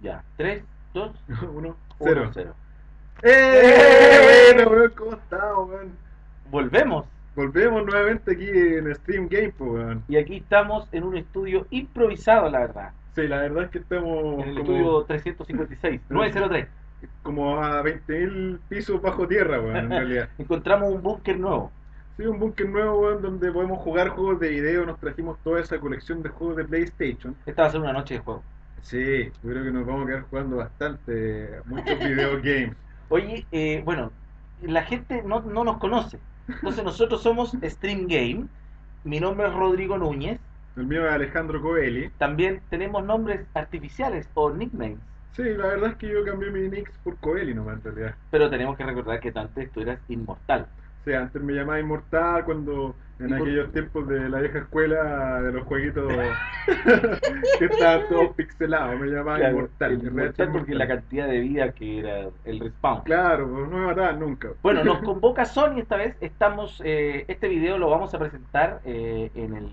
Ya, 3, 2, 1, 1, 0. 0. ¡Eh! Bueno, weón, ¿cómo estamos, weón? Volvemos. Volvemos nuevamente aquí en Stream Game, pues, weón. Y aquí estamos en un estudio improvisado, la verdad. Sí, la verdad es que estamos En el como, estudio 356, 903. como a 20.000 pisos bajo tierra, weón, en realidad. Encontramos un búnker nuevo. Sí, un búnker nuevo, weón, donde podemos jugar juegos de video. Nos trajimos toda esa colección de juegos de PlayStation. Esta va a ser una noche de juego. Sí, yo creo que nos vamos a quedar jugando bastante, muchos video games. Oye, eh, bueno, la gente no, no nos conoce. Entonces nosotros somos Stream Game. Mi nombre es Rodrigo Núñez. El mío es Alejandro Coeli. También tenemos nombres artificiales o nicknames. Sí, la verdad es que yo cambié mi nick por Coeli nomás, en realidad. Pero tenemos que recordar que antes tú eras inmortal. O sea, antes me llamaba Inmortal cuando en ¿Y por- aquellos tiempos de la vieja escuela de los jueguitos que estaban todos pixelados, me llamaba Claro, Inmortal. inmortal porque la cantidad de vida que era el respawn. Claro, pues no me mataban nunca. Bueno, nos convoca Sony esta vez. Estamos, eh, este video lo vamos a presentar eh, en el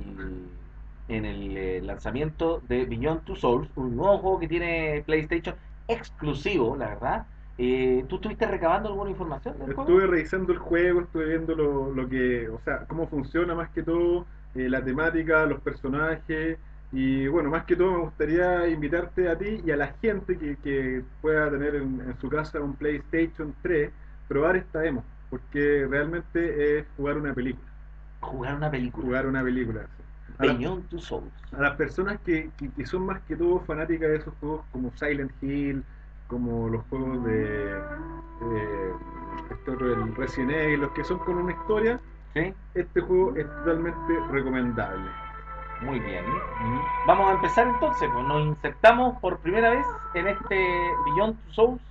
en el eh, lanzamiento de Beyond Two Souls, un nuevo juego que tiene PlayStation exclusivo, la verdad. Eh, ¿Tú estuviste recabando alguna información del juego? Estuve revisando el juego, estuve viendo lo, lo que, o sea, cómo funciona más que todo, eh, la temática, los personajes, y bueno, más que todo me gustaría invitarte a ti y a la gente que, que pueda tener en, en su casa un PlayStation 3, probar esta demo, porque realmente es jugar una película, Jugar una película. jugar una película. A, la- Souls. a las personas que, que- que son más que todo fanáticas de esos juegos como Silent Hill, como los juegos de eh, este otro, el Resident Evil, los que son con una historia, ¿Sí? este juego es totalmente recomendable. Muy bien. Vamos a empezar entonces, pues nos insertamos por primera vez en este Beyond Two Souls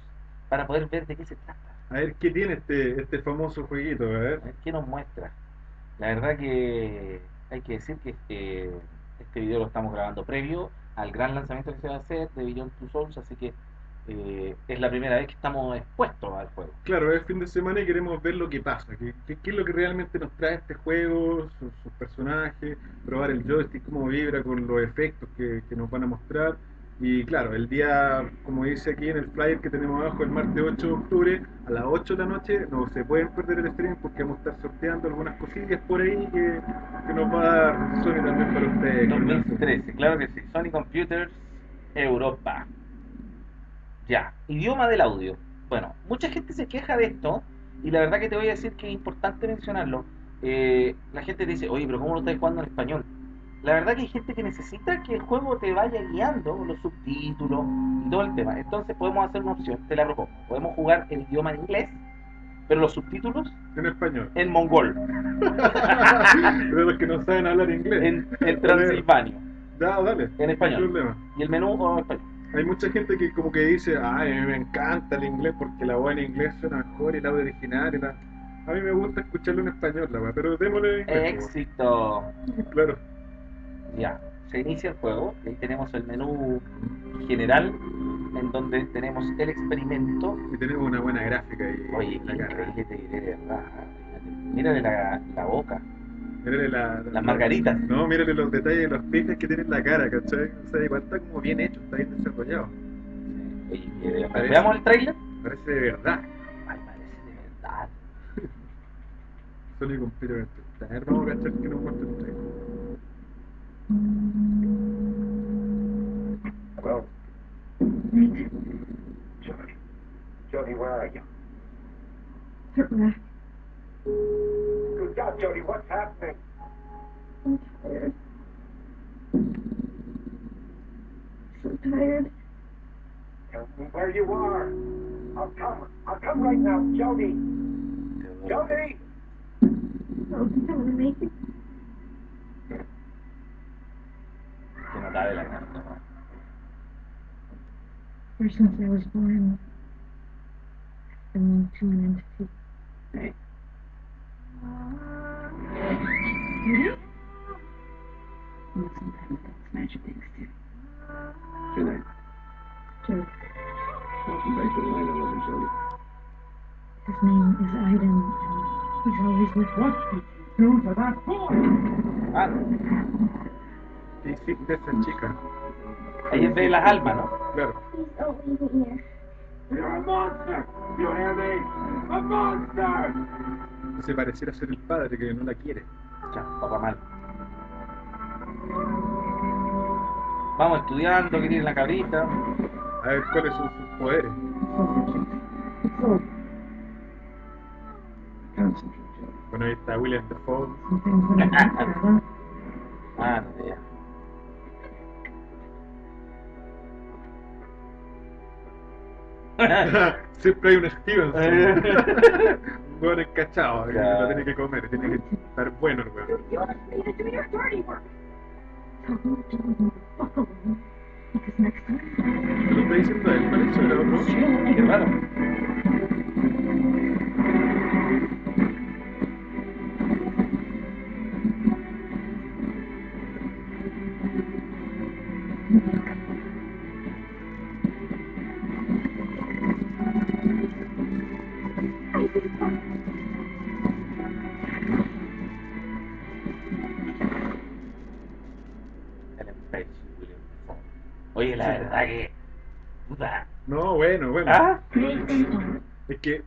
para poder ver de qué se trata. A ver qué tiene este, este famoso jueguito, a ver. A ver qué nos muestra. La verdad que hay que decir que este, este video lo estamos grabando previo al gran lanzamiento que se va a hacer de Beyond Two Souls, así que eh, es la primera vez que estamos expuestos al juego. Claro, es fin de semana y queremos ver lo que pasa, qué, es lo que realmente nos trae este juego, sus, sus personajes, probar el joystick, cómo vibra con los efectos que, que nos van a mostrar. Y claro, el día, como dice aquí en el flyer que tenemos abajo, el martes 8 de octubre, a las 8 de la noche, no se pueden perder el stream porque vamos a estar sorteando algunas cosillas por ahí que, que nos va a dar Sony también para ustedes. 2013, claro que sí. Sony Computers Europa. Ya, idioma del audio. Bueno, mucha gente se queja de esto y la verdad que te voy a decir que es importante mencionarlo. Eh, la gente dice, oye, pero ¿cómo lo estás jugando en español? La verdad que hay gente que necesita que el juego te vaya guiando los subtítulos y todo el tema. Entonces podemos hacer una opción, te la propongo. Podemos jugar el idioma en inglés, pero los subtítulos En español. en mongol, De los que no saben hablar inglés. en, en transilvanio, Ya, dale. en No hay español. problema. Y el menú o en español. Hay mucha gente que como que dice, ay, a mí me encanta el inglés porque la voz en inglés suena mejor y el audio original y. A mí me gusta escucharlo en español, la weá, pero démosle inglés. Éxito. Claro. Ya, se inicia el juego. Ahí tenemos el menú general, en donde tenemos el experimento. Y tenemos una buena gráfica ahí. Oye, la increíble te diré, de verdad. Mírale la, la boca, Mírale la, la- las margaritas. No, mírale los detalles, los pijas que tiene en la cara, ¿cachai? O sea, igual está como bien hecho, está bien desarrollado. Oye, eh, Parece- veamos el trailer. Parece de verdad. Ay, parece de verdad. Solo completamente. A ver, vamos a cachar que nos muestra el trailer. Jody. Jody, where are you? Relax. Good God, Jody, what's happening? I'm tired. So tired. Tell me where you are. I'll come. I'll come right now. Jody! Jody! Oh, did I want to make it? Se nota de la carta, ¿no? Ever since I was born, I've been to an entity. And he's always with me. What did you do to that boy? Ah, ¿Qué hiciste esa chica? ahí es de las almas, ¿no? Claro. You're a monster! You hear me? A monster! Se pareciera ser el padre que no la quiere. Ya, papá mal. Vamos estudiando, que tiene la cabrita. A ver cuáles son sus poderes. Está William Dafoe. Ah, no, ya. Siempre hay un Stevenson. un hueón encachado, que Claro. lo tiene que comer, tiene que estar bueno el ¿Se lo está diciendo a él? Parece el otro. Qué raro. Oye, la verdad que. Puta. No, bueno, bueno. ¿Ah? Es que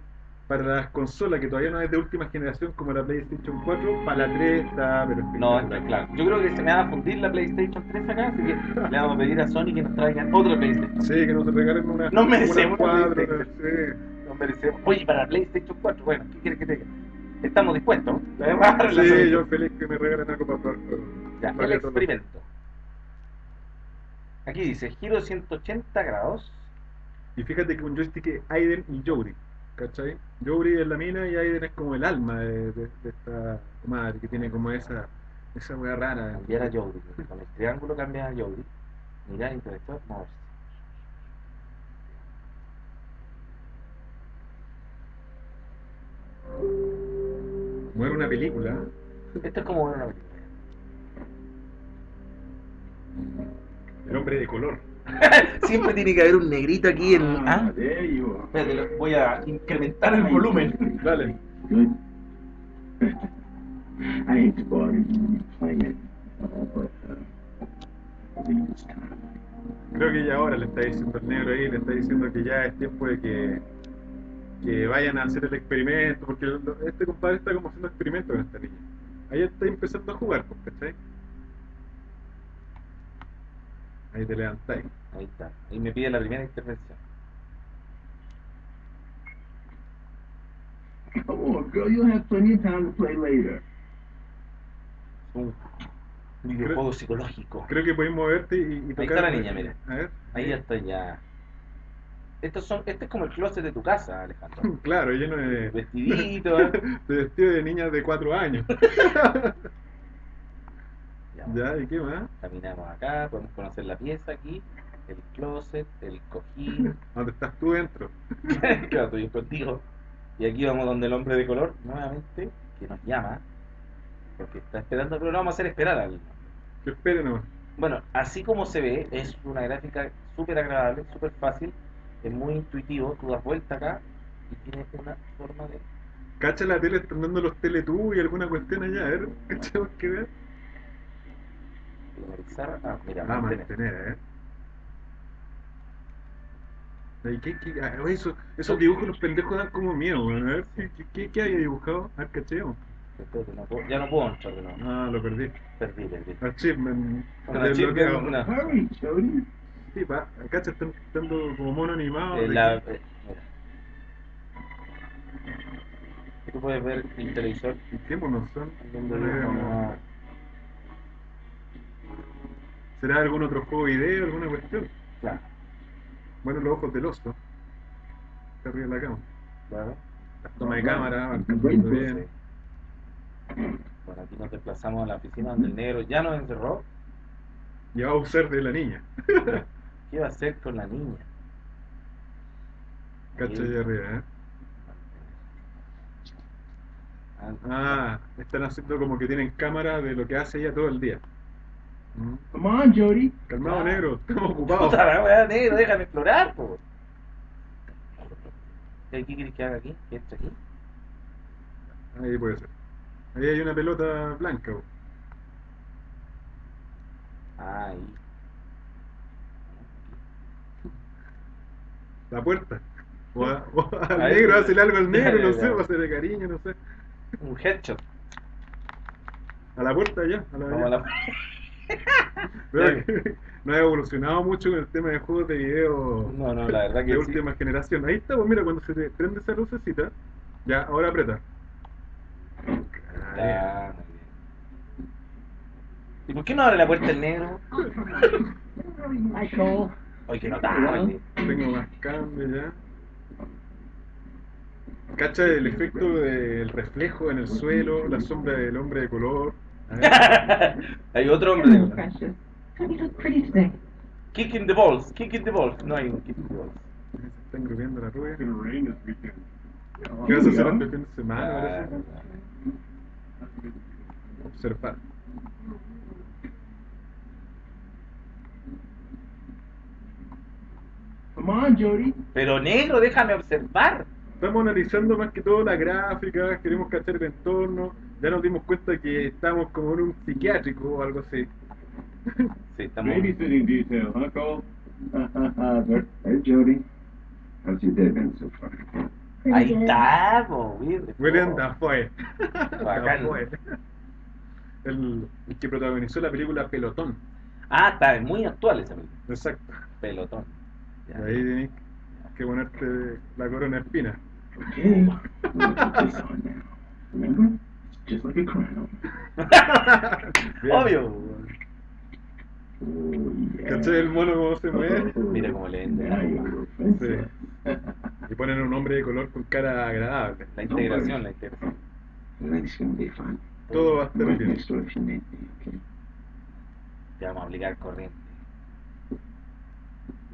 para las consolas que todavía no es de última generación como la PlayStation 4, para la 3 está pero No, está claro. Yo creo que se me va a fundir la PlayStation 3 acá, así que le vamos a pedir a Sony que nos traigan otra PlayStation. Sí, que nos regalen una. No merecemos una una cuadra, PlayStation. sí. Nos merecemos. Oye, para la PlayStation 4, bueno, ¿qué quieres que te diga? Estamos dispuestos. La Sí, yo feliz que me regalen algo para probar. Ya, el experimento. Aquí dice giro 180 grados. Y fíjate que un joystick es Aiden y Jory, ¿cachai? Jory es la mina y Aiden es como el alma de, de- de esta madre que tiene como esa esa wea rara. Cambiar a Jody. Con el triángulo cambia a Jody. Mirar interactuar, moverse. Como una película. Esto es como ver una película. El hombre de color. Siempre tiene que haber un negrito aquí en. Ah, ¿Ah? Espérate, voy a incrementar el volumen. Dale. Good. I hate to bother you playing it, but uh, I think it's time. Creo que ya ahora le está diciendo el negro ahí, le está diciendo que ya es tiempo de que, que vayan a hacer el experimento, porque este compadre está como haciendo experimento con esta niña. Ahí está empezando a jugar, pues, ¿cachai? Ahí te levantáis. Ahí está. Ahí me pide la primera intervención. Come on, girl, you'll have plenty of time to play later. Un videojuego psicológico. Creo que podéis moverte y, y tocar. Ahí está la niña, mira. A ver. Ahí ya estoy ya. Estos son, este es como el closet de tu casa, Alejandro. Claro, lleno de, Vestidito, ¿eh? de vestido de niñas de 4 años. Ya, ¿y qué más? Caminamos acá, podemos conocer la pieza aquí, el closet, el cojín. ¿Dónde estás tú dentro? claro, estoy contigo. Y aquí vamos donde el hombre de color, nuevamente, que nos llama, porque está esperando, pero no vamos a hacer esperar al. Que espere nomás. Bueno, así como se ve, es una gráfica súper agradable, súper fácil, es muy intuitivo, tú das vuelta acá y tiene una forma de Cacha la tele, están dando los Teletubbies y alguna cuestión allá, a ver, cachamos que ver. Finalizar. Ah, mira, Ah, mantener. mantener, eh. Ay, ¿Qué, qué, ah, eso- esos dibujos los pendejos dan como miedo, weón. A ver, ¿qué, qué, qué, qué había dibujado? A ver, cacheo. No puedo- ya no puedo entrar de nuevo. Ah, lo perdí. Perdí, perdí. Achievement. Desbloqueado. achievement, una- Jody. Sí, pa, cacha, están dando como mono animado. Eh, la- que-. Tú puedes ver el televisor ¿Qué monos son? ¿Será algún otro juego video, alguna cuestión? Claro, Bueno, los ojos del oso. Está arriba de la cama. claro. Las tomas de cámara, Sí. captando bien. Bueno, aquí nos desplazamos a la oficina donde el negro ya nos encerró. Y va a usar de la niña. ¿Qué va a hacer con la niña? Cacha Ahí. arriba, ¿eh? Ah, Ah, están haciendo como que tienen cámara de lo que hace ella todo el día. Come on, Jody. Calmado, Ah. negro, estamos ocupados. Puta la weá, negro, déjame explorar, po. ¿Qué quieres que haga aquí? ¿Qué esto aquí? Ahí puede ser. Ahí hay una pelota blanca. Ah, ahí. La puerta. O, a- o al Ahí- negro, hacerle algo al negro, no sé, ya. o hacerle cariño, no sé. Un headshot. A la puerta ya, a la la- Que no ha evolucionado mucho con el tema de juegos de video No, no, la verdad que de sí. última generación. Ahí está, pues mira, cuando se te prende esa lucecita, ya, ahora aprieta. Ya, muy bien. ¿Y por qué no abre la puerta el negro? Michael. Oye, que notable. Tengo más cambio ya. Cacha el efecto del reflejo en el suelo, la sombra del hombre de color. Hay otro hombre. Kick in the balls, kick in the balls. No hay un kick in the balls. se está engrupiendo la rubia. ¿Qué vas a hacer este fin de semana? Observar. Come on, Jody. Pero negro, déjame observar. Estamos analizando más que todo la gráfica, queremos cachar el entorno. Ya nos dimos cuenta que estamos como en un psiquiátrico o algo así. Sí, estamos. Babysitting detail, huh, Cole? Hey, Jody. How's your day been so far? Ahí está, po, William. Dafoe. Bacán. Dafoe. El, el que protagonizó la película Pelotón. Ah, está muy actual esa película. Exacto. Pelotón. Y ahí tenés que ponerte la corona espina. Okay, just like a crown. Bien. Obvio. Oh, yeah. ¿Cachai el mono cómo se mueve? Mira cómo le vende. Now you're offensive. Y ponen un hombre de color con cara agradable. La integración, la integración. Todo va a estar bien. Ya vamos a aplicar corriente.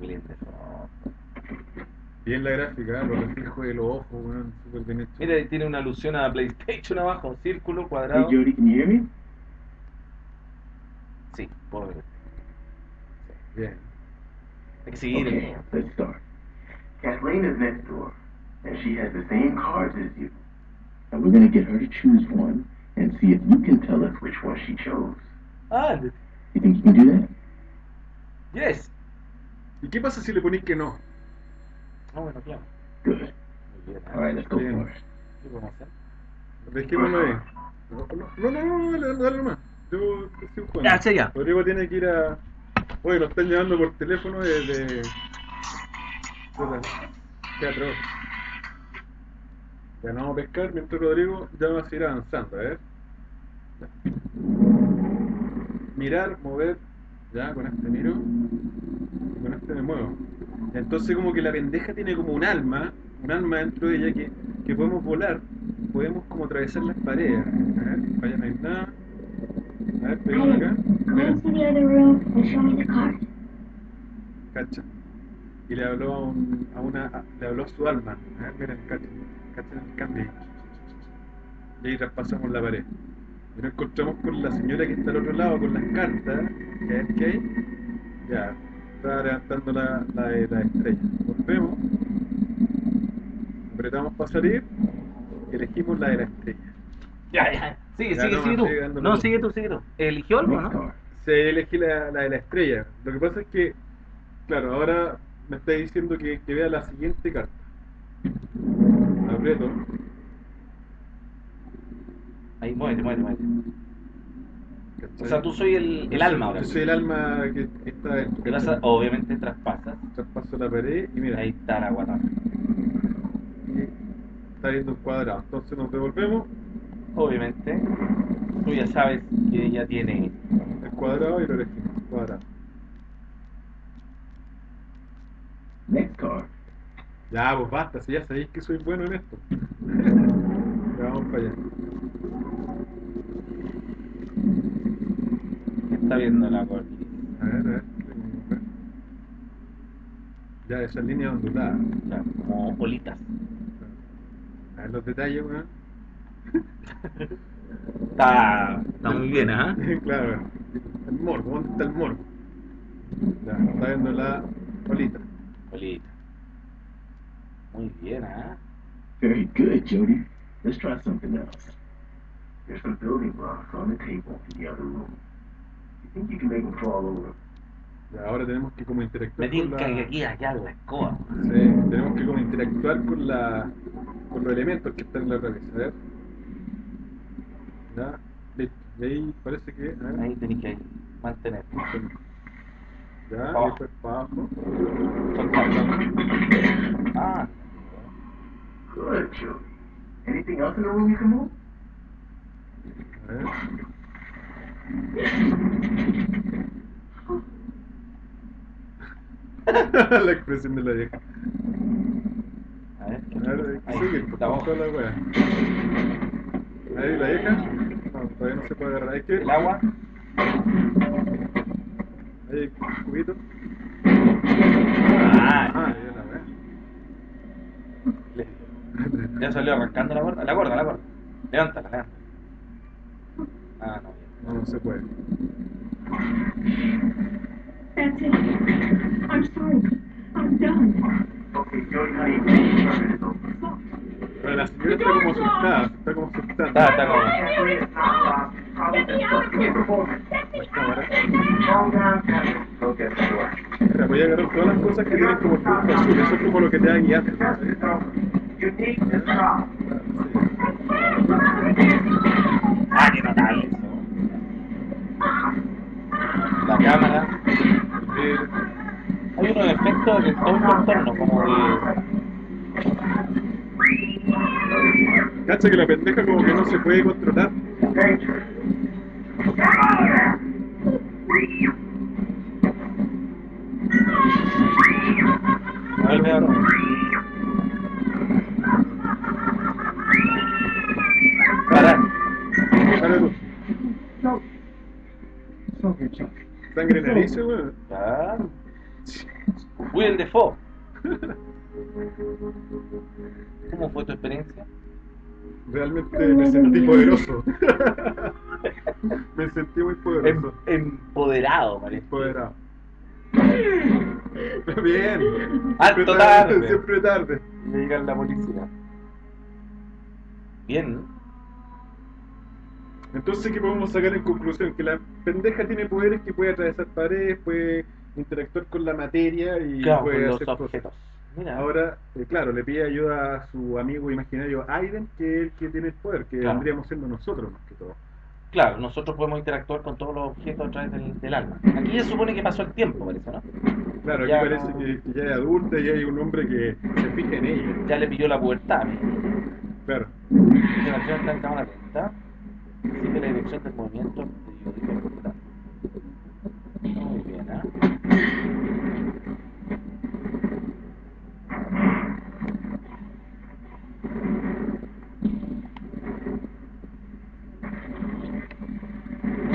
Dafoe. Bien la gráfica, ¿eh? los reflejos de los ojos, weón, súper bien hecho. Mira, ahí tiene una alusión a PlayStation abajo. Círculo, cuadrado. You hear me? Sí, ver. Bien. Hay que seguir. Okay, let's start. Kathleen is next door, and she has the same cards as you. And we're gonna get her to choose one and see if you can tell us which one she chose. Ah, You think you can do that? yes. ¿Y qué pasa si le ponís que no? Ah, bueno, claro. For it. ¿Qué podemos hacer? Dejémoslo ahí. No, no, no, no, no, dale, dale nomás. Yo yo sigo jugando. Ya, sí, ya. Rodrigo tiene que ir a. Oye, lo están llevando por teléfono desde. desde teatro. Ya no vamos a pescar mientras Rodrigo ya va a seguir avanzando, a ver. Ya. Mirar, mover, ya con este miro. Y con este me muevo. Entonces como que la pendeja tiene como un alma, un alma dentro de ella que, que podemos volar, podemos como atravesar las paredes. A ver, allá no hay nada. A ver, pegamos acá. Mira. cacha. Y le habló a, un, a una, a- le habló a su alma. A ver, miren, cacha, cacha el cambio. Y ahí traspasamos la pared. Y nos encontramos con la señora que está al otro lado con las cartas. Y a ver qué hay. Ya, está levantando la, la, de la estrella. Volvemos. Apretamos para salir. Y elegimos la de la estrella. Ya, ya. Sigue, Ya, sigue, no, sigue tú. sigue No, sigue tú, sigue tú. ¿Eligió algo, no? Se elegí la, la de la estrella. Lo que pasa es que, claro, ahora me está diciendo que, que vea la siguiente carta. Aprieto. Ahí, muévete, muévete, muévete. ¿Cachai? O sea, tú soy el, el alma ahora. Yo soy el alma que, que está obviamente traspasas. Traspaso la pared y mira, Ahí está la guata. está viendo un cuadrado. Entonces nos devolvemos Obviamente, tú ya sabes que ella tiene. el cuadrado y lo elegimos. Cuadrado. Next card. Ya, pues basta, si ya sabéis que soy bueno en esto. ya vamos para allá. ¿Qué está viendo la gordita? A ver, a ver. Ya, esa línea ondulada. O sea, como bolitas. A ver los detalles, weón. Está, está muy bien, ¿ah? claro, el morbo, ¿dónde está el morbo? Ya, está viendo la bolita. Bolita. Muy bien, ¿ah? Very good, Jody. Let's try something else. There's some building blocks on the table in the other room. You think you can make them fall over? Ya, ahora tenemos que como Me interactuar con tinca la... que aquí allá la escoba. Sí, tenemos que como interactuar con la con los elementos que están en la cabeza, a ver. Ya, listo. Y ahí parece que. a ver, Ahí tenéis que mantener. Ya, y después para abajo. Soltar. Ah, Good. Anything else in the room you can move? A ver. la expresión de la vieja. a ver. A ver, Ahí, sigue, está la wea. Ahí la vieja. No, todavía no se puede agarrar. Hay que. El agua. Ahí, cubito. Ah, Ah, ya la wea. ya salió arrancando la cuerda. La cuerda, la cuerda. Levántala, levántala. Ah, no. No, no se puede. That's it. I'm sorry. I'm done. Okay, Jody, honey, it's over. Pero la señora está como asustada. Está como asustada. Está, está como. Door. Mira, voy a agarrar todas las cosas que tienen como punto azul. Eso es como lo que te va a guiar. Ah, qué notable eso. La cámara. Efectos en todo el contorno, como de. Cacha que la pendeja como que no se puede controlar. Danger. Vuelve ahora. Para. Para tú. Sangre en nariz, weón. Ya. Willem Defoe. ¿Cómo fue tu experiencia? Realmente me sentí poderoso. me sentí muy Em- poderoso. empoderado, parece. Empoderado. Bien. Alto Siempre tarde. Siempre tarde. Me llega la policía. Bien. Entonces, ¿qué podemos sacar en conclusión? Que la pendeja tiene poderes que puede atravesar paredes, puede interactuar con la materia y Claro, puede con los hacer objetos. Mira. Ahora, eh, claro, le pide ayuda a su amigo imaginario Aiden, que es el que tiene el poder, que Claro. vendríamos siendo nosotros más que todo. Claro, nosotros podemos interactuar con todos los objetos a través del, del alma. Aquí se supone que pasó el tiempo, parece, ¿no? Claro, aquí parece que, que ya es adulta y hay un hombre que se fija en ella. Ya le pilló la pubertad. Claro. La está en cámara lenta. Sigue la dirección del movimiento periódico. Muy bien, ¿ah?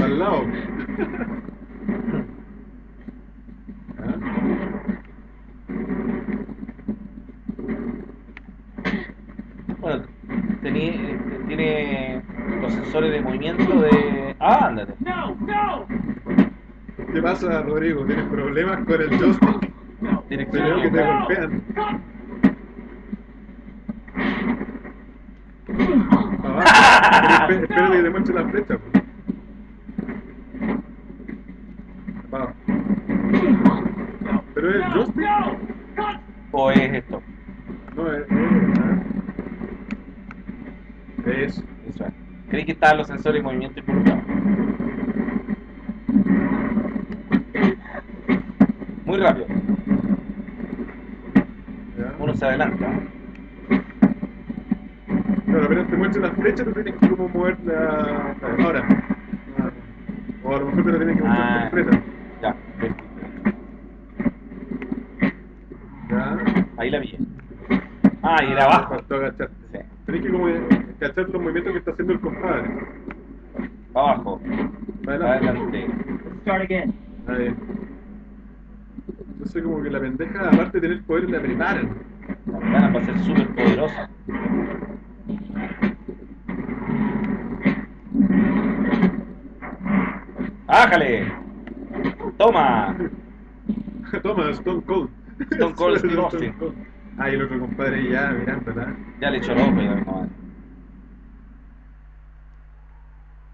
Al lado. ¿Ah? Bueno, tení- eh, tiene los sensores de movimiento de... ¡Ah, ándate! ¿Qué pasa, Rodrigo? ¿Tienes problemas con el joystick? Te veo que te equivocada. golpean. Abajo. Espera que te muestre la flecha. pues. Abajo. ¿Pero es el joystick? ¿O es esto? No, es... Es... Eso. Eso es. Estaban los sensores de movimiento involucrados. Muy rápido. Uno se adelanta. Claro, apenas te muestre la flecha, tú tienes que como mover la... Ahora. Ah, O a lo mejor te la tienes que mostrar Ah. completa. Ya. Ya. ahí la vi. Ah, y era abajo. Faltó agacharte. Sí, Tenés que como cachar los movimientos que está haciendo el compadre. abajo. Para adelante. Adelante. Start again. Ahí. Entonces pendeja, aparte de tener poder, la preparan. La ventana va a ser súper poderosa. ¡Ájale! ¡Toma! Toma, Stone Cold. Stone Cold Steve Austin. Ah, y el otro compadre ya mirándola. Ya le echó el ojo ya, mi madre.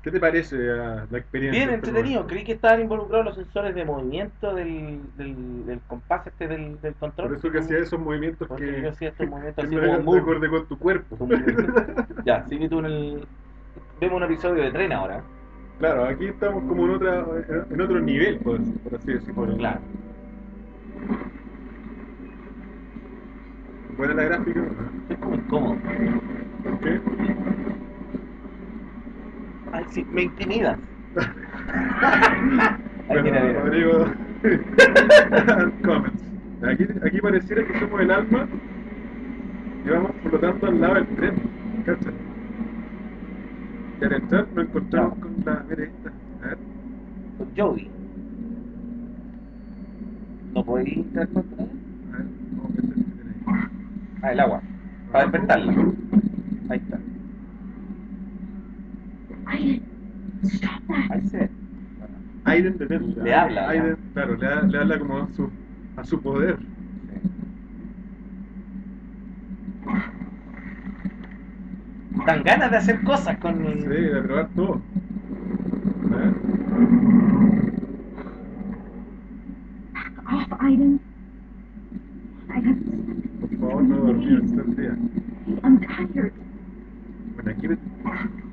¿Qué te parece la experiencia? Bien este entretenido, creí que estaban involucrados los sensores de movimiento del, del, del compás este del, del control. Por eso que hacía esos movimientos Porque que, yo hacía estos movimientos que así no como acorde con tu cuerpo. Ya, sigue tú en el... Vemos un episodio de tren ahora. Claro, aquí estamos como en otra en otro nivel, por, por así decirlo. Claro. Buena la gráfica. Es como incómodo. ¿Por qué? Ay, sí, me intimidas. Bueno. Rodrigo. Comments. Aquí, aquí pareciera que somos el alma y vamos flotando al lado del tren. ¿Cacha? Y al entrar nos encontramos con la. Mira esta. A ver. Con Jody. ¿No podéis interactuar con? A ver. A ver qué tiene ahí. Ah, el agua. Para despertarla. Ahí está. Aiden, stop that. Aiden de Le habla, Aiden, claro, le, le habla como a su, a su poder. Dan ganas de hacer cosas con... Sí, de probar todo. Ver. Back off, Aiden. I have Por favor, no dormir el día. I'm tired. Aquí me-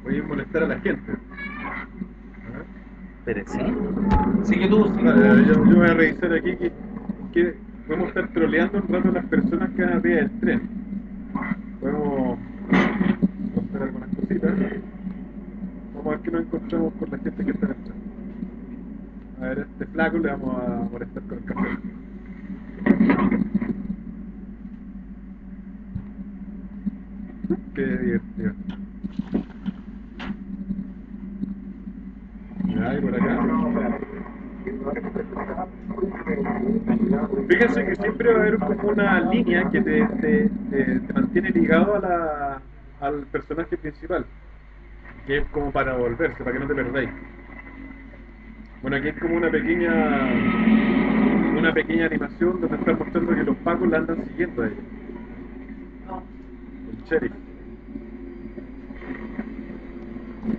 voy a molestar a la gente. A ver. Pero sí. Sigue tú, sigue Vale, tú. yo, yo voy a revisar aquí que, que podemos estar troleando un rato a las personas que van arriba del tren. Podemos hacer algunas cositas. Vamos a ver qué nos encontramos con la gente que está en el tren. A ver, a este flaco le vamos a molestar con el café. Qué divertido. Ya, y por acá. Fíjense que siempre va a haber como una línea que te, te, te- te mantiene ligado a la, al personaje principal, que es como para volverse, para que no te perdáis. Bueno, aquí es como una pequeña una pequeña animación donde está mostrando que los pacos la andan siguiendo a ella. El sheriff.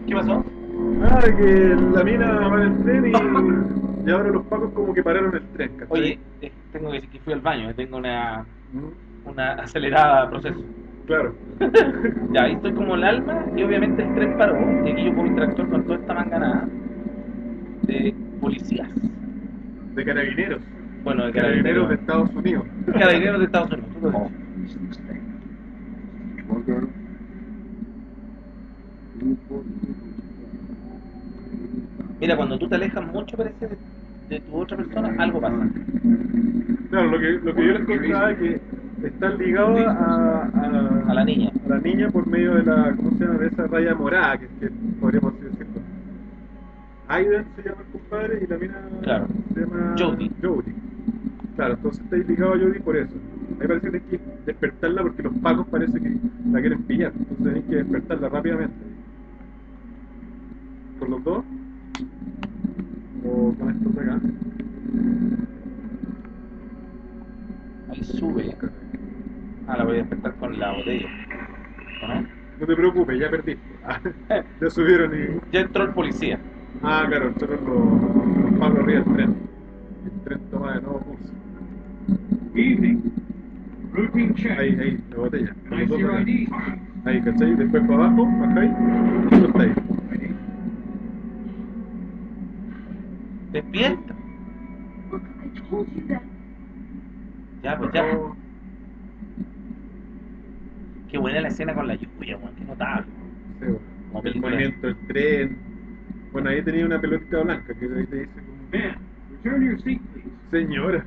¿Qué pasó? Ah, que la mina va en el tren y, y ahora los pacos como que pararon el tren, ¿cachai? Oye, eh, tengo que decir que fui al baño, eh, tengo una, Mm, una acelerada proceso. Claro. Ya, ahí estoy como el alma y obviamente el tren paró y aquí yo puedo interactuar con toda esta manganada de policías. De carabineros. Bueno, de Carabineros de carabineros, Estados Unidos. carabineros de Estados Unidos. Oh, dices. this thing. One girl. Two for Mira, cuando tú te alejas mucho parece de, de tu otra persona, algo pasa. Claro, lo que, lo que yo les contaba es que están ligados a, a, A la niña. a la niña por medio de la, ¿cómo se llama? De esa raya morada, que, que podríamos así decirlo. Aiden se llama el compadre y la mina Claro. se llama Jodie. Jodie. Claro, entonces estáis ligados a Jodie por eso. A mí parece que hay que despertarla porque los pacos parece que la quieren pillar. Entonces hay que despertarla rápidamente. ¿Con los dos? ¿O con estos de acá? Ahí sube. Ah, la voy a despertar con la botella. ¿O no? Te preocupes, ya perdiste. ya subieron y... Ya entró el policía. Ah, claro, los, los pagos arriba del tren. El tren toma de nuevo curso. Evening. Routine check. Ahí, ahí, la botella. Con? Ahí, ¿cachai? Después para abajo, bajáis, y está ahí. Despierta. Look, I told you that. Ya, pues ya. Qué buena la escena con la lluvia, weón. Qué notable. sí, bueno. Como El movimiento del tren. Bueno, ahí tenía una pelotita blanca que ahí te dice como... Man, return your seat, please. Señora.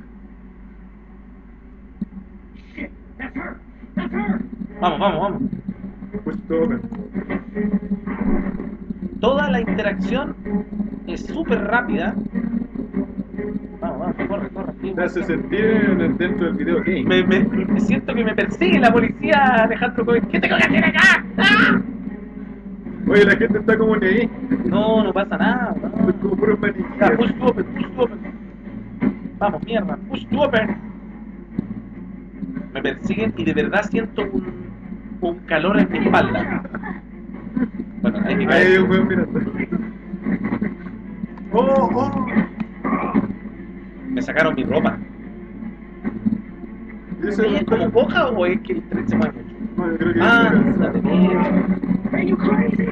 Shit, that's her. That's her. Vamos, vamos, vamos. Push to open. Toda la interacción es súper rápida. Vamos, vamos, corre, corre. Te hace sentir dentro del video game. Me, me, me siento que me persigue la policía, Alejandro Cohen. ¿Qué tengo que hacer acá? ¡Ah! Oye, la gente está como ni ahí. No, no pasa nada. no. Como puros Ya, push to open, push to open. Vamos, mierda, push to open. Me persiguen y de verdad siento un, un calor en mi espalda. Hay que Ahí hay un weón mirando. ¡Oh, oh! Me sacaron mi ropa. ¿Es como poca o es que el tren se mueve mucho? No, yo creo que Ah, es la de mierda. Are you crazy?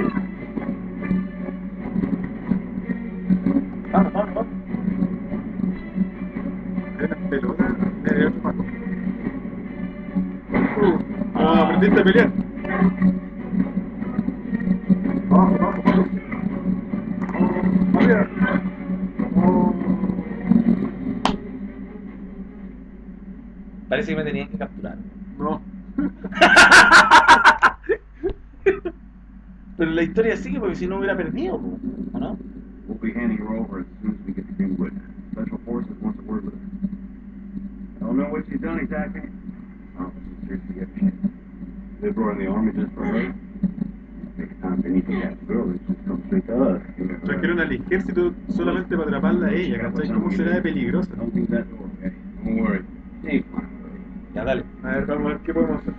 Vamos, vamos, vamos. Era pelota. Era otro Paco. Uh, no, aprendiste a pelear. Parece que me tenían que capturar. No. Pero la historia sigue porque si no hubiera perdido, ¿o no? We'll be handing her over as soon as we get to Greenwood. Special Forces wants a word with her. Don't know what she's done exactly. Oh, she's seriously get shit. They brought in the army just for her. Next time they need to catch a girl, they just come straight to us. Trajeron al ejército solamente para atraparla a ella, ¿cachai? ¿Cómo será de peligrosa? Don't think that door, okay? Don't worry. She's fine. Ya, dale. A ver, vamos a ver qué podemos hacer.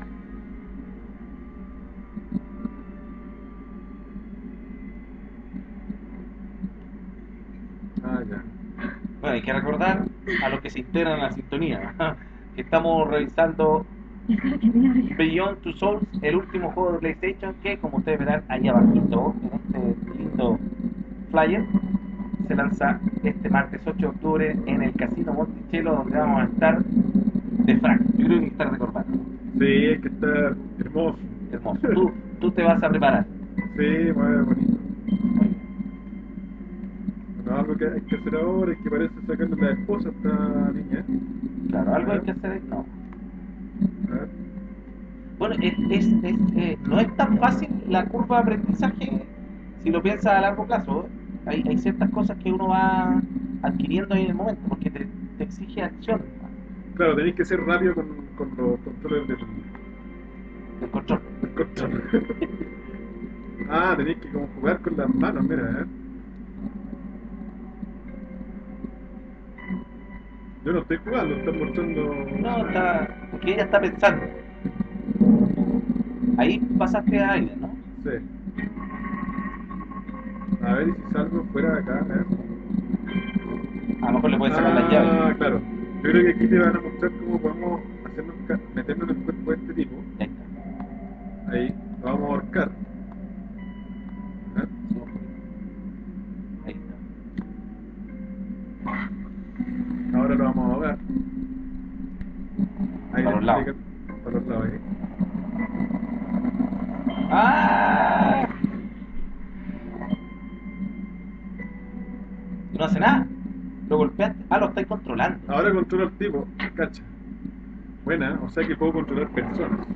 Ah. Bueno, hay que recordar a los que se integran a la sintonía que estamos revisando. Beyond Two Souls, el último juego de PlayStation que, como ustedes verán ahí abajito, en este lindo flyer, se lanza este martes 8 de octubre en el Casino Monticello, donde vamos a estar de frac. Yo creo que estar de corbata. Sí, es que está hermoso. Hermoso. Tú, tú te vas a preparar. Sí, muy bonito. Bueno, algo que hay que hacer ahora es que parece sacarle la esposa a esta niña. ¿eh? Claro, algo hay que hacer. ahí, No. A ver. Bueno, es, es, es, eh, no es tan fácil la curva de aprendizaje si lo piensas a largo plazo. Hay, hay ciertas cosas que uno va adquiriendo en el momento porque te, te exige acción Claro, tenéis que ser rápido con, con los controles del, del control. del control. ah, tenéis que como jugar con las manos, mira, ¿eh? Yo no estoy jugando, están mostrando... No, está, porque ella está pensando. Ahí pasaste a aire, ¿no? Sí. A ver, si salgo fuera de acá, a ver. A lo mejor le puedes sacar las Ah, llaves. claro. Yo creo que aquí te van a mostrar cómo podemos hacernos meternos en el cuerpo de este tipo. Ahí está. Ahí, lo vamos a ahorcar. ¿Eh? Ahí está. Ahora lo vamos a ahogar. Ahí Para los lados. Para los lados ahí. ¡Ah! No hace nada. Golpeaste. Ah, lo estáis controlando. Ahora controla al tipo, cacha. Buena, o sea que puedo controlar personas.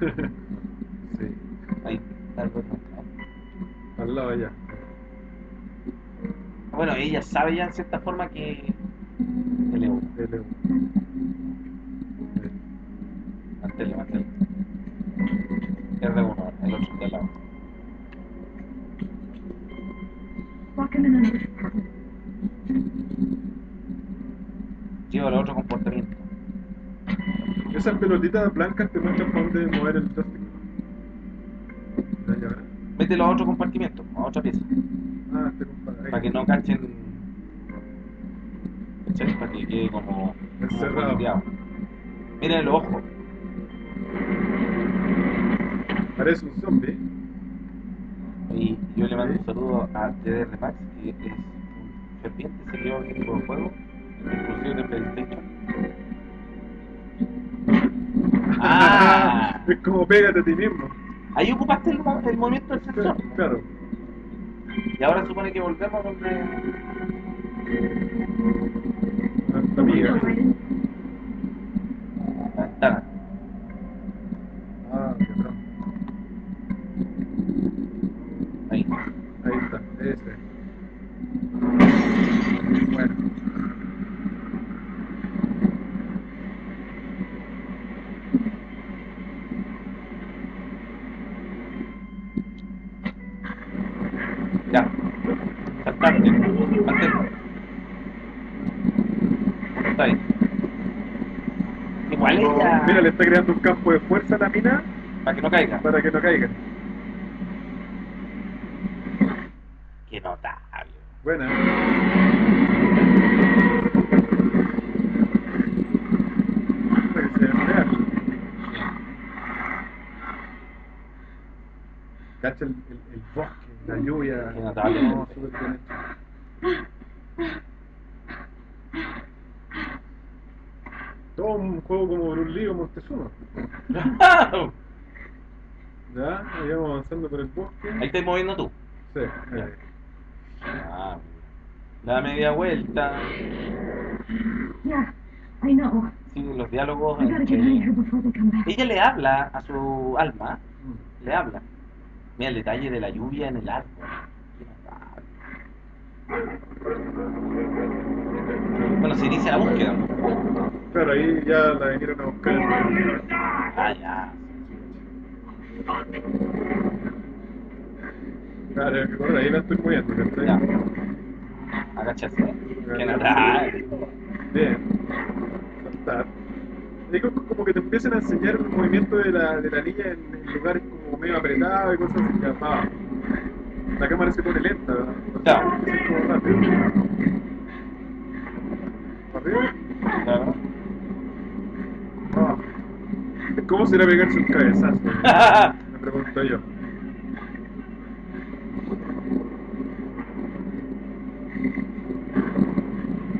sí, Ahí. algo al lado allá. Bueno, ella sabe ya en cierta forma que el euro. L1. Esas pelotitas blancas te muestran para dónde mover el plástico. Mételo a otro compartimiento, a otra pieza. Ah, este compadre. Para que no cachen. ¿Cachai? Para que quede como. Encerrado. Miren los ojos. Parece un zombie. Y yo le mando un saludo a DDR Max, que es un ferviente seguidor de este tipo de juego, inclusive de PlayStation. ¡Ah! es como pégate a ti mismo. Ahí ocupaste el, mo- el movimiento del sensor. Claro. Y ahora supone que volvemos donde. Amiga. La ventana. Ah, qué bravo. Ahí. Ahí está, ese. Bueno. Ya. Saltante. Mantén. Está ahí. Y muere. igual ella. Mira, le está creando un campo de fuerza a la mina Para que no caiga. para que no caiga. Qué notable. Buena. Para que se vea real. Cacha el, el, el bosque, la lluvia. Qué notable. No, súper bien hecho. Todo un juego como Bruce Lee o Montezuma. Ya, ahí vamos avanzando por el bosque. Ahí estás moviendo tú. Sí, ahí. Ah, da media vuelta. Yeah, I know. Sí, los diálogos. Entre-. Ella le habla a su alma, le habla. Mira el detalle de la lluvia en el árbol. Bueno, se inicia la búsqueda. ¿no? Claro, ahí ya la vinieron a buscar. Ah, ya. Claro, ahí la estoy moviendo, ¿cachai? Ya. Agacharse. Qué notable. Bien. Como que te empiezan a enseñar el movimiento de la, de la niña en, lugares como medio apretados y cosas así. que, ah, La cámara se pone lenta. Claro. Así como rápido. ¿Arriba? Claro. Ah. ¿Cómo será pegarse un cabezazo? Me pregunto yo.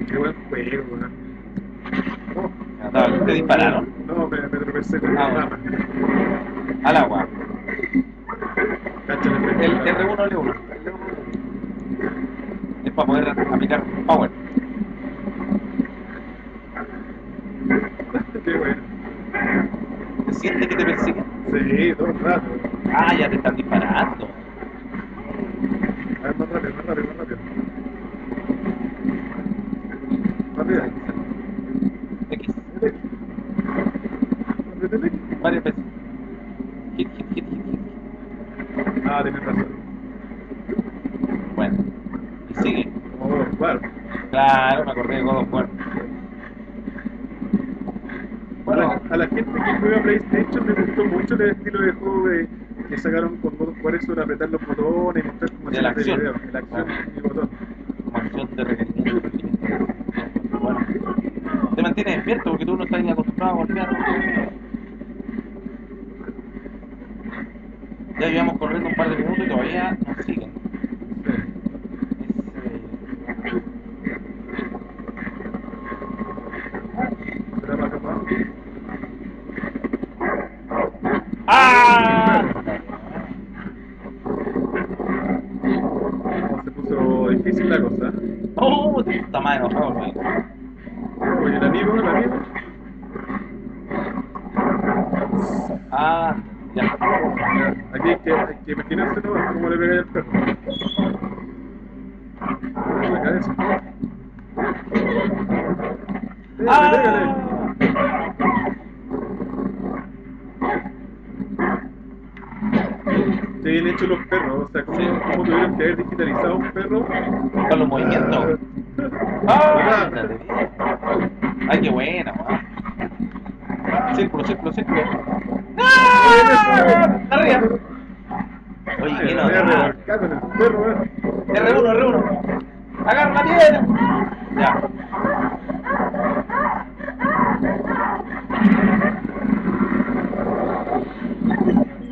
Qué buen juego, ¿no? Oh, notable. ¿Te dispararon? No, me, me tropecé con Ah, la rama. Al agua. Cacha el. El R1 L1. Es para poder aplicar power. Qué bueno. ¿Se siente que te persiguen? Sí, todo el rato. Ah, ya te están disparando. A ver, más rápido, más rápido, más rápido. Rápido. X. Varias veces. Hit, hit, hit, hit, hit. Ah, tienes razón. Bueno. Y sigue. Como God of War. Claro, me acordé de God of War. A la, Bueno, a la gente que juega PlayStation le gustó mucho el estilo de juego de, que sacaron con God of War eso de apretar los botones y mostrar como De la acción. video. La acción Ah. y botón. como acción de requerimiento. Te mantienes despierto porque tú no estás ni acostumbrado a golpear. Ya llevamos corriendo un par de minutos y todavía nos siguen. Sí. Es, eh, ¿Será más capaz? ¡Ah! No, se puso difícil la cosa. ¡Oh! Está más enojado, güey. Oye, el amigo, el amigo. Ah, ya. Ya, Aquí hay que, hay que imaginarse ¿no? cómo le pegáis al perro. En la cabeza. Pégale, ¡Ah! pégale. Qué bien hechos los perros, o sea, cómo, Sí. cómo tuvieron que haber digitalizado un perro. Con los movimientos. ¡Ah! ándale. ¡Ay, qué buena, weón! Círculo, círculo, círculo. ¡Ah! ¡Arriba! Oye, Ay, qué me voy a notable. revolcar con el perro, weón. R1, R1. Agarra la piedra. Ya.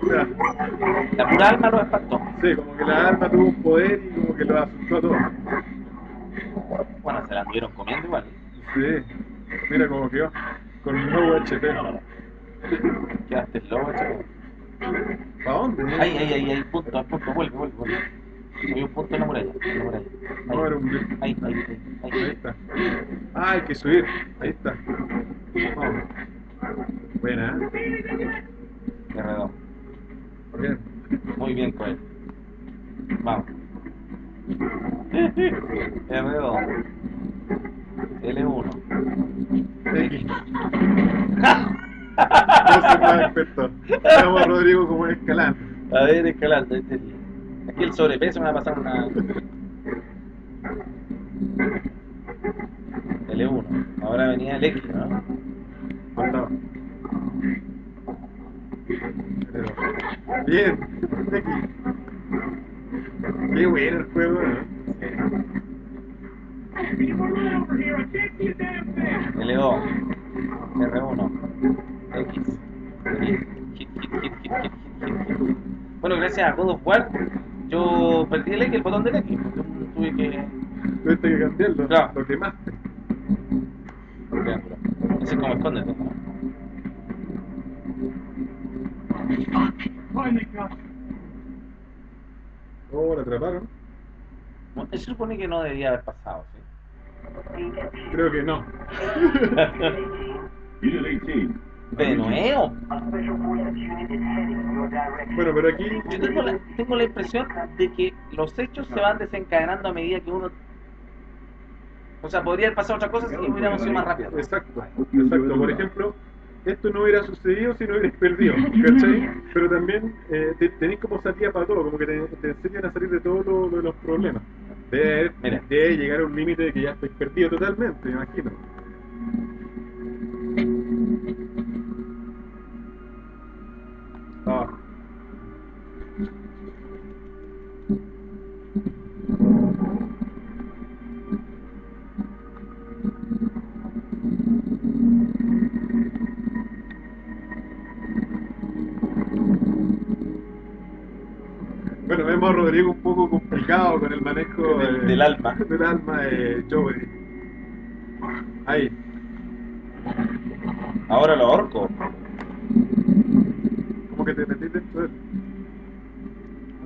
Ya. La pura alma lo espantó. Sí, como que la arma tuvo un poder y como que lo asustó a todos. Bueno, se la anduvieron comiendo igual. Sí, mira cómo quedó. Con nuevo HP. Quedaste loco, chico. ¿Para dónde? Ahí, ahí, ahí, ahí, punto, al punto, vuelve, vuelve, vuelve. Hay un punto en la muralla, en la muralla. No, era Ahí, un ahí, ahí, ahí, Ahí ahí. está. Ah, hay que subir. Ahí está. Vamos. Buena. ¿eh? R2. Bien. Muy bien, Coel. Vamos. R2. L1. X. No soy más experto. Vamos a Rodrigo como escalando. A ver, escalando este día. Aquí el sobrepeso me va a pasar una. L1. Ahora venía el X, ¿no? Bien. X. Qué bueno el juego, ¿eh? L2, R1, X. Hit, hit, hit, hit, hit, hit, hit, hit. Bueno, gracias a God of War, yo perdí el X, el botón del X. Yo tuve que. Tuviste que cambiarlo. Claro. Lo quemaste. Triángulo. Ese es como escóndete. ¿no? Oh, la atraparon. Bueno, Eso supone que no debería haber pasado, ¿sí? Creo que no. Unit 18. De nuevo. Bueno, pero aquí. Yo tengo la, tengo la impresión de que los hechos se van desencadenando a medida que uno. O sea, podría haber pasado otra cosa si hubiéramos sido más rápidos. Exacto, exacto. Por ejemplo, esto no hubiera sucedido si no hubieras perdido, ¿cachai? Pero también eh, te- tenéis como salida para todo, como que te, te enseñan a salir de todos lo- lo de los problemas. De, Mira. de llegar a un límite de que ya estáis perdido totalmente, me imagino. Ah, Bueno, vemos a Rodrigo un poco complicado con el manejo Del- de- del alma. Del alma de Joey. Ahí. Ahora lo ahorco. ¿Cómo que te metiste dentro de él?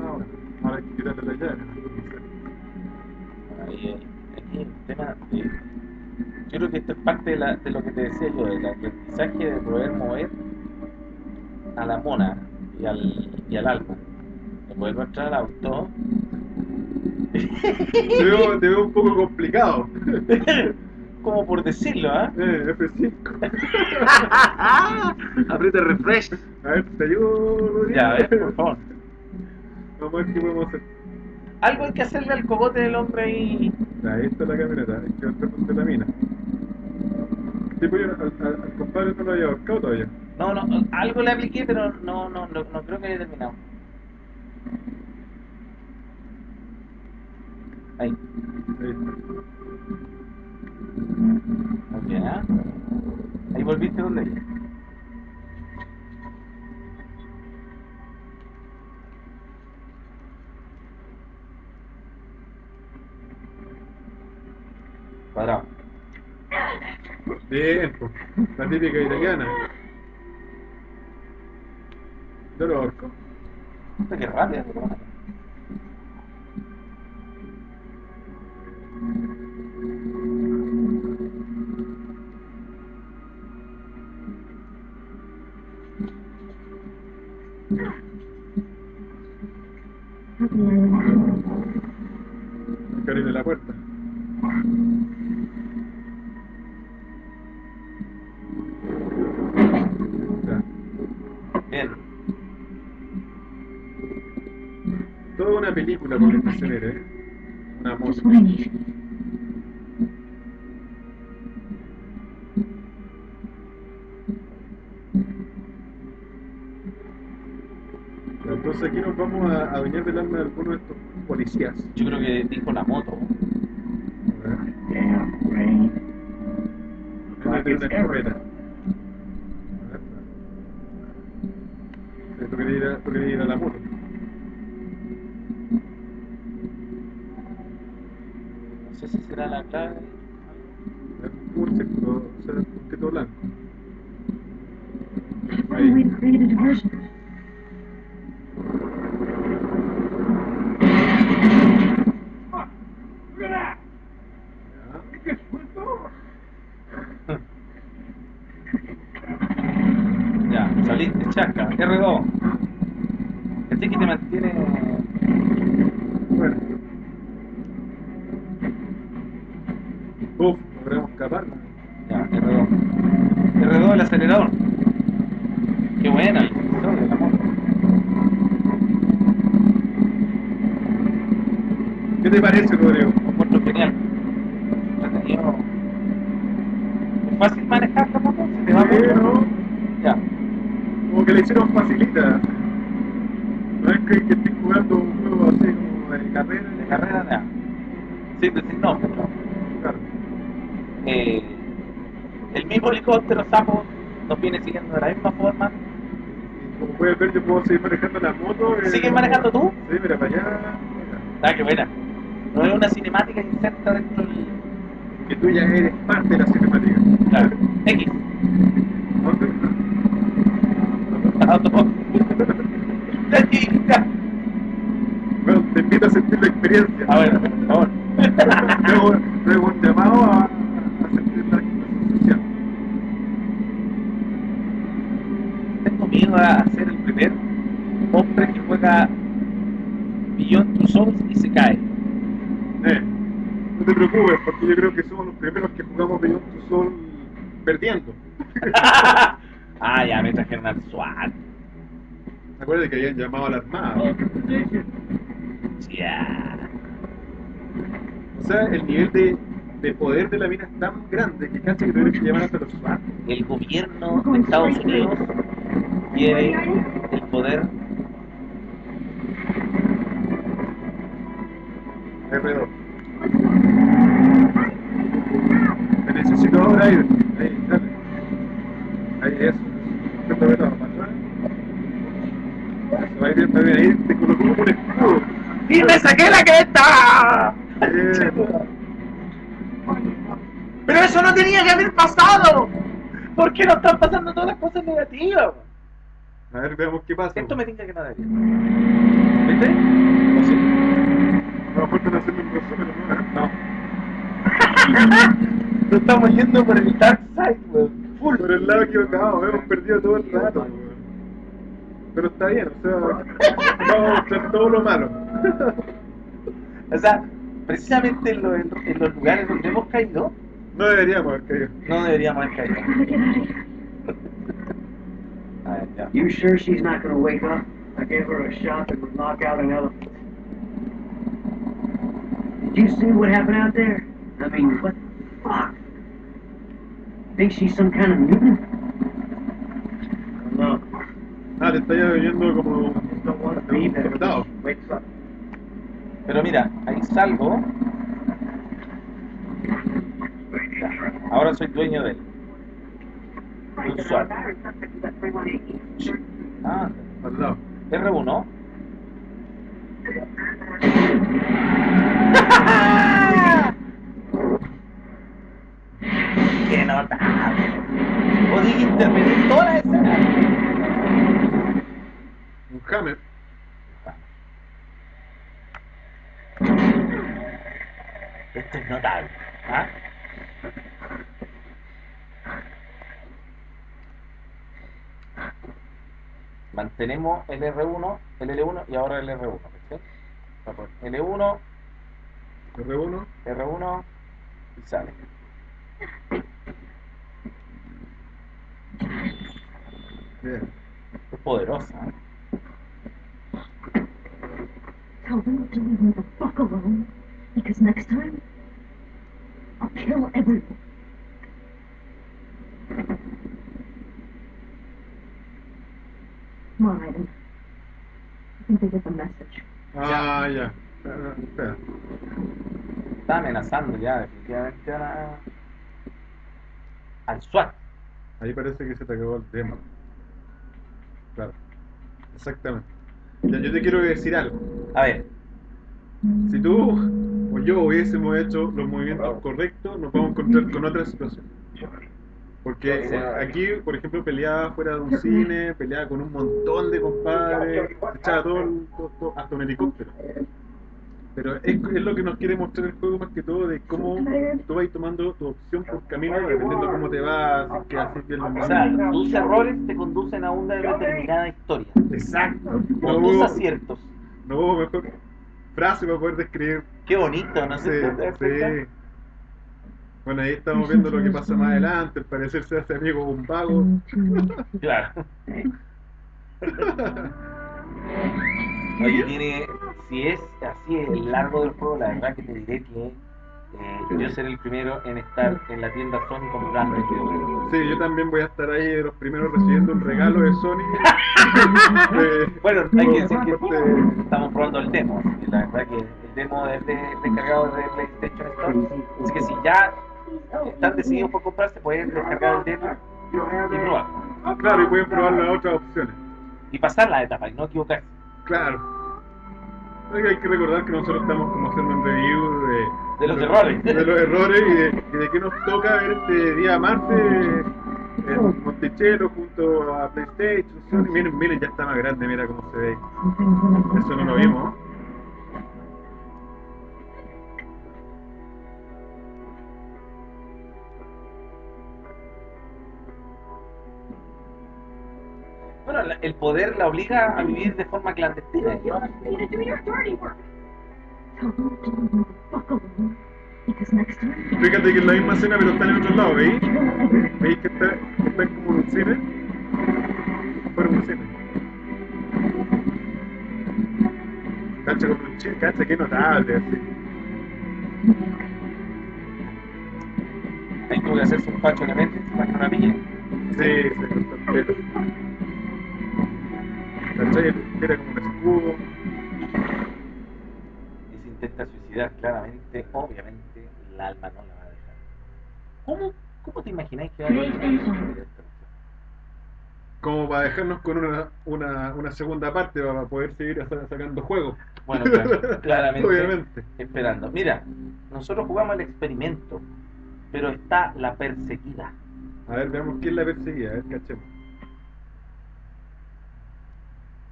Ah, bueno. Ahora hay que quitarle la llave. Ahí. Aquí el tema de. Yo creo que esto es parte de, la- de lo que te decía yo, del aprendizaje de poder mover a la mona y al, y al alma. De poder entrar al auto. Te veo, te veo un poco complicado. Como por decirlo, ¿ah? Eh, F5. Aprieta refresh. A ver, ¿te ayudo, Rodrigo? Ya, a ver, por favor. Vamos a ver qué podemos hacer. Algo hay que hacerle al cogote del hombre ahí. Ahí está la camioneta, hay que ver la mina. Tipo, yo al, al, al compadre no lo había ahorcado todavía. No, no, algo le apliqué, pero no, no, no, no creo que haya terminado. Ahí. Ahí está. Muy bien, ¿ah? Ahí volviste donde Cuadrado. Bien, la típica italiana. Yo lo ahorco. Qué rápido. que abrirle la puerta. Ya. Bien. Toda una película con esta escenera, ¿eh? Una música. Entonces aquí nos vamos a adueñar del alma de alguno de estos policías. Yo creo que dijo la moto. Damn, Rain. una escopeta. A ver. Sí, Tú querías ir a, tú querías ir a la moto. Será la clave. Un sector, o sea, un objeto blanco. Find a way to create a diversion. Ya. Ya, saliste, chaca. R2. Este que te mantiene. Bueno. Uf, logramos escapar. Ya, R2. R2 el acelerador. Qué buena el episodio de la moto. ¿Qué te parece, Rodrigo? Lo encuentro genial. Entretenido. ¿Es fácil manejar la moto? ¿Se te va Sí, mucho? ¿no? Ya. Como que le hicieron facilita. no. Claro. Eh, el mismo helicóptero sapo nos viene siguiendo de la misma forma. Como puedes ver, yo puedo seguir manejando la moto. eh, ¿Sigues manejando tú? Sí, mira, para allá. Ah, qué buena. No es una cinemática inserta dentro del. Que tú ya eres parte de la cinemática. Claro. X. Bueno, te invito a sentir la experiencia. A ver, por favor. luego, luego un llamado a sentir la sensación. Miedo a ser el primer hombre que juega Beyond Two Souls y se cae. Eh, no te preocupes, porque yo creo que somos los primeros que jugamos Beyond Two Soul perdiendo. ah, ya me trajeron al SWAT. Acuérdate que habían llamado a la Armada. Ya. O sea, el nivel de, de poder de la mina es tan grande que casi que tuvieron que llamar hasta los SWAT. El gobierno de Estados Unidos quiere el poder. R2. Te necesito ahora ahí. Ahí, dale. Ahí, eso. Me para atrás. Eso, ahí bien, ahí ahí te colocó como un escudo. ¡Y me saqué la cresta! Pero eso no tenía que haber pasado. ¿Por qué no están pasando todas las cosas negativas? A ver, veamos qué pasa. Esto me tinca que no debería. ¿Viste? ¿O sí? A lo mejor están haciendo un resumen, ¿no? No. Nos estamos yendo por el dark side, weón. Full. Por el lado equivocado, hemos perdido todo el rato. weón. Pero está bien, o sea, vamos a mostrar todo lo malo. O sea, precisamente en, lo- en- en los lugares donde hemos caído, No deberíamos haber caído. no deberíamos haber caído. Gotta get out of here. A ver, ya. You sure she's not gonna wake up? I gave her a shot that would knock out an elephant. Did you see what happened out there? I mean, what the fuck? Think she's some kind of mutant? I don't know. Ah, te estáis oyendo como Don't want to de be un there when soldado. she wakes up. Pero mira, ahí salgo. Ahora soy dueño de él. Ah, al lado. R1. ¡Qué notable! Podía intervenir toda la escena. Un hammer. Esto es notable. ¿ah? Mantenemos el R1, el L1 y ahora el R1. ¿sí? L1, R1. R1 y sale. Bien. Es poderosa. ¿eh? Tell them to leave me the fuck alone. Because next time, I'll kill everyone. I think they get the message. Ah, ya. Ah, Espera. Está amenazando ya definitivamente a la- al SWAT. Ahí parece que se te acabó el tema. Claro. Exactamente. Ya, yo te quiero decir algo. A ver, Si tú o yo hubiésemos hecho los movimientos correctos, nos vamos a encontrar con otra situación. Porque eh, aquí, por ejemplo, peleaba fuera de un cine, peleaba con un montón de compadres, echaba todo, el- todo- todo- hasta un helicóptero. Pero es, es lo que nos quiere mostrar el juego más que todo de cómo tú vas tomando tu opción por camino dependiendo de cómo te va, si es que haces bien los o sea, tus errores te conducen a una determinada historia. Exacto. O No tus aciertos. no hubo mejor frase para poder describir Qué bonito, ¿no Sí, sí. Bueno, ahí estamos viendo lo que pasa más adelante. Al parecer se hace amigo un vago. Claro. Oye, tiene, si es así el largo del juego, la verdad que te diré que eh, yo seré el primero en estar en la tienda Sony comprando el videojuego. Sí, yo también voy a estar ahí de los primeros recibiendo un regalo de Sony. de- Bueno, hay que decir que de- estamos probando el demo, la verdad que el demo es de, descargado de PlayStation Store, así que si ya están decididos por comprarse, pueden descargar el demo y probar. Claro, y pueden probar las otras opciones. Y pasar la etapa y no equivocarse. Claro. Hay que recordar que nosotros estamos como haciendo un review de, De los errores. De los errores y de, y de qué nos toca ver este día martes en Monticello junto a PlayStation. Miren, miren, ya está más grande, mira cómo se ve. Eso no lo vimos. Bueno, la- el poder la obliga a vivir de forma clandestina. Fíjate que es la misma escena, pero está en otro lado, ¿veis? ¿Veis que está, que está como en un cine? Fuera un cine. Cacha como un chile, cacha, qué notable, así. Ahí tuvo que hacerse un pacho de mente para que no la pillen. Sí, el pelo. ¿Cachai? Era como un escudo. y se intenta suicidar claramente, obviamente el alma no la va a dejar. ¿Cómo, cómo te imagináis que va a ir? Como para dejarnos con una, una, una segunda parte para poder seguir sa- sacando juegos. Bueno, claro, claramente Obviamente. esperando. Mira, nosotros jugamos el experimento, pero está la perseguida. A ver, veamos quién la perseguía, a ver, cachemos.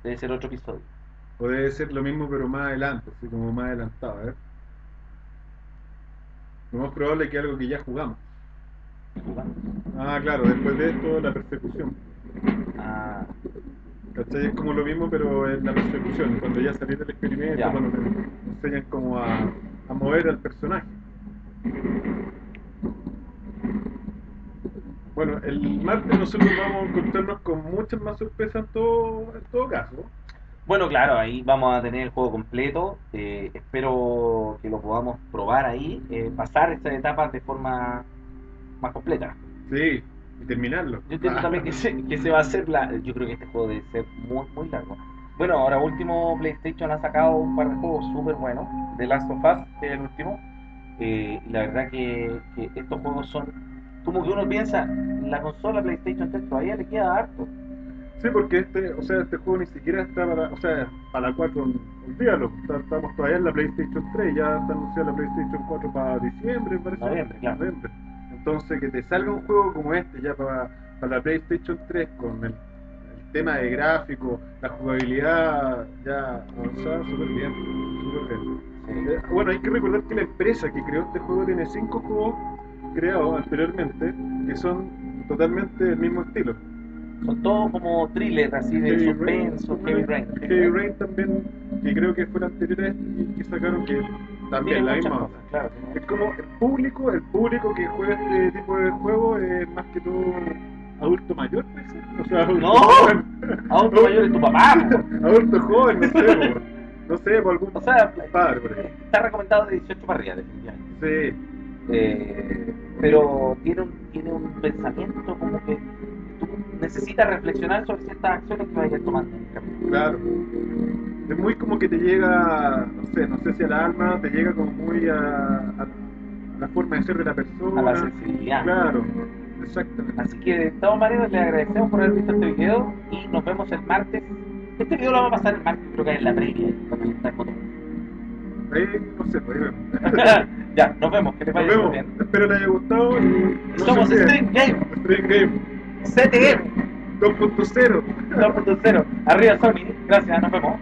Debe ser otro episodio. O debe ser lo mismo pero más adelante, así como más adelantado, a ver. Lo más probable es que algo que ya jugamos. Jugamos. Ah, claro, después de esto la persecución. Ah, ¿Cachai? Es como lo mismo pero en la persecución, cuando ya salís del experimento, Ya. cuando te enseñan como a, a mover al personaje. Bueno, el martes nosotros vamos a encontrarnos con muchas más sorpresas en todo, en todo caso. Bueno, claro, ahí vamos a tener el juego completo. eh, espero que lo podamos probar ahí, eh, pasar estas etapas de forma más completa. Sí, y terminarlo. Yo entiendo Ah. también que se, que se va a hacer la. Yo creo que este juego debe ser muy, muy largo. Bueno, ahora último PlayStation ha sacado un par de juegos súper buenos. The Last of Us, que es el último. eh, la verdad que, que estos juegos son. Como que uno piensa, la consola PlayStation 3 todavía le queda harto. Sí, porque este, o sea, este juego ni siquiera está para, o sea, para la 4, olvídalo, estamos todavía en la PlayStation 3, ya está anunciada la PlayStation 4 para diciembre, parece. Noviembre, claro. Noviembre. Entonces, que te salga un juego como este ya para, para la PlayStation 3 con el, el tema de gráfico, la jugabilidad ya avanzada, súper bien, súper bien. Eh, bueno, hay que recordar que la empresa que creó este juego tiene cinco juegos creados anteriormente que son totalmente del mismo estilo. Son todos como thrillers así de Heavy suspenso, Heavy Rain. Heavy Rain también, que creo que fue la anterior a este y que sacaron que también Tiene la misma cosas, onda. claro. Es como el público, el público que juega este tipo de juego es más que todo adulto mayor, puede ser. O sea, adulto No. joven. Adulto mayor es tu papá. adulto joven, no sé, po. no sé, por algún O sea, padre por está recomendado de 18 para arriba, definitivamente. Sí, Eh, pero tiene un, tiene un pensamiento como que tú necesitas reflexionar sobre ciertas acciones que vayas tomando claro. Es muy como que te llega, no sé, no sé si al alma, te llega como muy a, la forma de ser de la persona. A la sensibilidad. Claro, exactamente. Así que de todas maneras les agradecemos por haber visto este video y nos vemos el martes. Este video lo vamos a pasar el martes, creo que en la previa, cuando está el botón. Ahí, no sé, pues ahí vemos. Ya, nos vemos, que te vaya bien. Espero les haya gustado. No Somos Stream Game. Stream Game. CTM. 2.0. 2.0. Arriba Sony. Gracias, nos vemos.